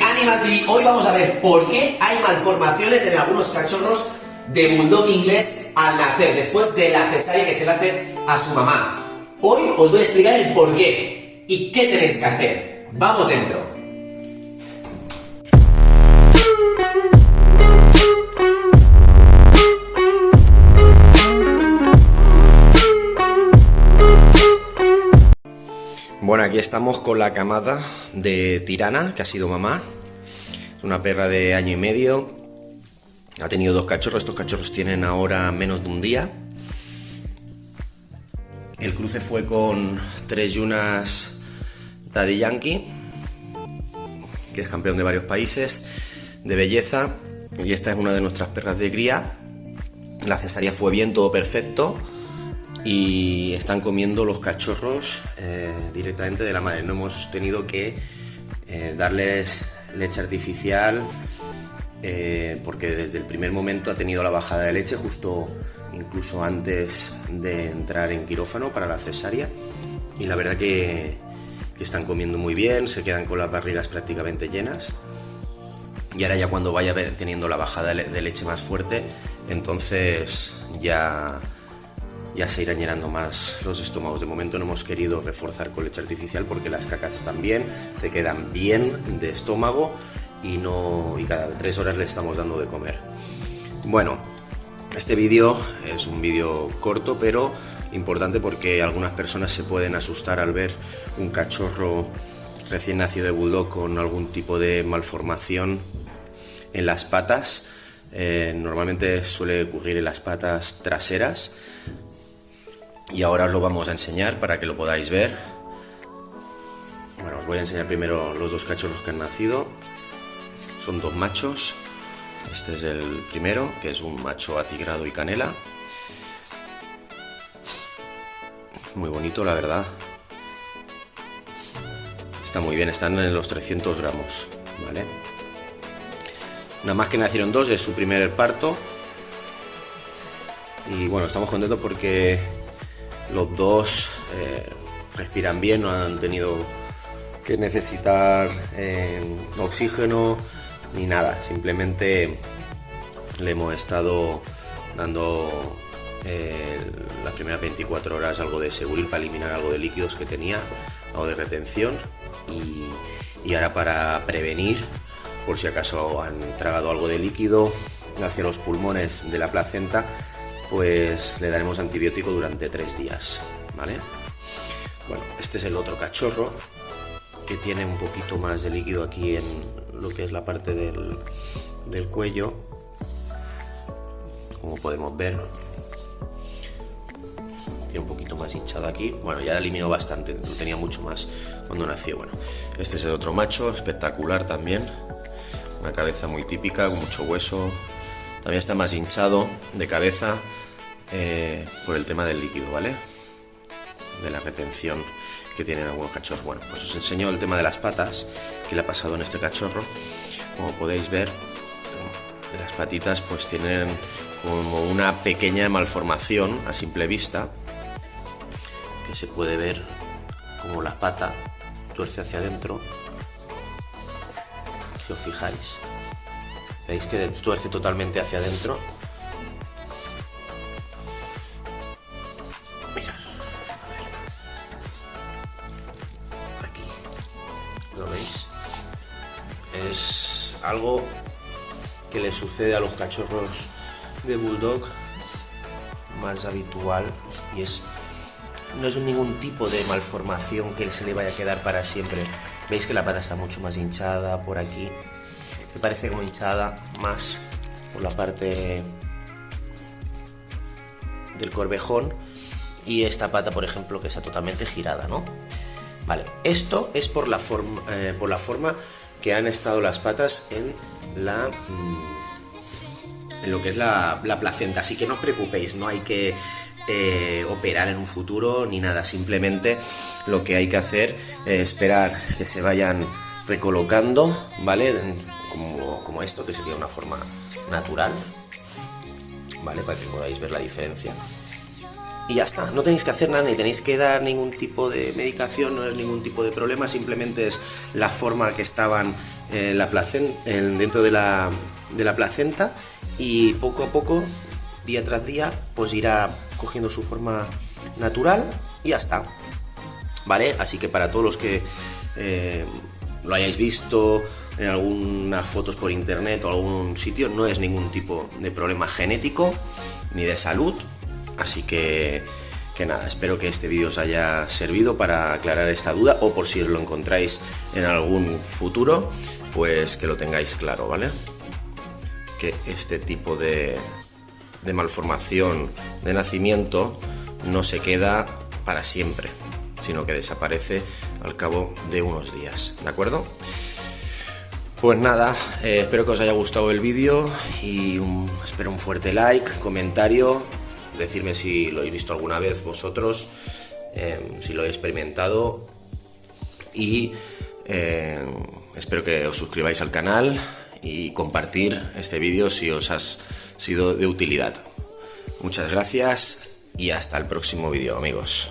Animal TV. Hoy vamos a ver por qué hay malformaciones en algunos cachorros de bulldog inglés al nacer, después de la cesárea que se le hace a su mamá. Hoy os voy a explicar el por qué y qué tenéis que hacer. Vamos dentro. Bueno, aquí estamos con la camada de Tirana, que ha sido mamá. Una perra de año y medio. Ha tenido dos cachorros. Estos cachorros tienen ahora menos de un día. El cruce fue con tres yunas Daddy Yankee, que es campeón de varios países, de belleza. Y esta es una de nuestras perras de cría. La cesárea fue bien, todo perfecto y están comiendo los cachorros eh, directamente de la madre. No hemos tenido que eh, darles leche artificial eh, porque desde el primer momento ha tenido la bajada de leche justo incluso antes de entrar en quirófano para la cesárea y la verdad que, están comiendo muy bien, se quedan con las barrigas prácticamente llenas y ahora ya cuando vaya teniendo la bajada de leche más fuerte entonces ya ya se irán llenando más los estómagos. De momento no hemos querido reforzar con leche artificial porque las cacas están bien, se quedan bien de estómago y, no, y cada tres horas le estamos dando de comer. Bueno, este vídeo es un vídeo corto pero importante porque algunas personas se pueden asustar al ver un cachorro recién nacido de bulldog con algún tipo de malformación en las patas. Eh, normalmente suele ocurrir en las patas traseras, y ahora os lo vamos a enseñar para que lo podáis ver. Bueno, os voy a enseñar primero los dos cachorros que han nacido. Son dos machos. Este es el primero, que es un macho atigrado y canela. Muy bonito, la verdad. Está muy bien, están en los 300 gramos, ¿vale? Nada más que nacieron dos, es su primer parto. Y bueno, estamos contentos porque los dos eh, respiran bien, no han tenido que necesitar eh, oxígeno ni nada. Simplemente le hemos estado dando eh, las primeras 24 horas algo de seguril para eliminar algo de líquidos que tenía, algo de retención y ahora para prevenir por si acaso han tragado algo de líquido hacia los pulmones de la placenta pues le daremos antibiótico durante tres días, ¿vale? Bueno, este es el otro cachorro que tiene un poquito más de líquido aquí en lo que es la parte del, cuello, como podemos ver. Tiene un poquito más hinchado aquí. Bueno, ya eliminó bastante, tenía mucho más cuando nació. Bueno, este es el otro macho, espectacular también. Una cabeza muy típica, con mucho hueso. También está más hinchado de cabeza. Eh, por el tema del líquido, ¿vale? De la retención que tienen algunos cachorros. Bueno, pues os enseño el tema de las patas, que le ha pasado en este cachorro. Como podéis ver, las patitas pues tienen como una pequeña malformación a simple vista, que se puede ver como la pata tuerce hacia adentro, si os fijáis. Veis que tuerce totalmente hacia adentro ¿Lo veis? Es algo que le sucede a los cachorros de bulldog más habitual y es no es ningún tipo de malformación que se le vaya a quedar para siempre. Veis que la pata está mucho más hinchada por aquí. Me parece como hinchada más por la parte del corvejón y esta pata, por ejemplo, que está totalmente girada, ¿no? Vale, esto es por la, forma, eh, por la forma que han estado las patas en la... Mm, en lo que es la, placenta, así que no os preocupéis, no hay que eh, operar en un futuro ni nada, simplemente lo que hay que hacer es esperar que se vayan recolocando, ¿vale? Como, esto, que sería una forma natural, ¿vale? Para que podáis ver la diferencia y ya está. No tenéis que hacer nada ni tenéis que dar ningún tipo de medicación, no es ningún tipo de problema, simplemente es la forma que estaban en la dentro de la, de la placenta y poco a poco, día tras día, pues irá cogiendo su forma natural y ya está. ¿Vale? Así que para todos los que eh, lo hayáis visto en algunas fotos por internet o algún sitio, no es ningún tipo de problema genético ni de salud. Así que, que nada, espero que este vídeo os haya servido para aclarar esta duda o por si os lo encontráis en algún futuro, pues que lo tengáis claro, ¿vale? Que este tipo de, de malformación de nacimiento no se queda para siempre, sino que desaparece al cabo de unos días, ¿de acuerdo? Pues nada, eh, espero que os haya gustado el vídeo y espero un fuerte like, comentario, decirme si lo habéis visto alguna vez vosotros, em, si lo he experimentado y em, espero que os suscribáis al canal y compartir este vídeo si os ha sido de utilidad. Muchas gracias y hasta el próximo vídeo amigos.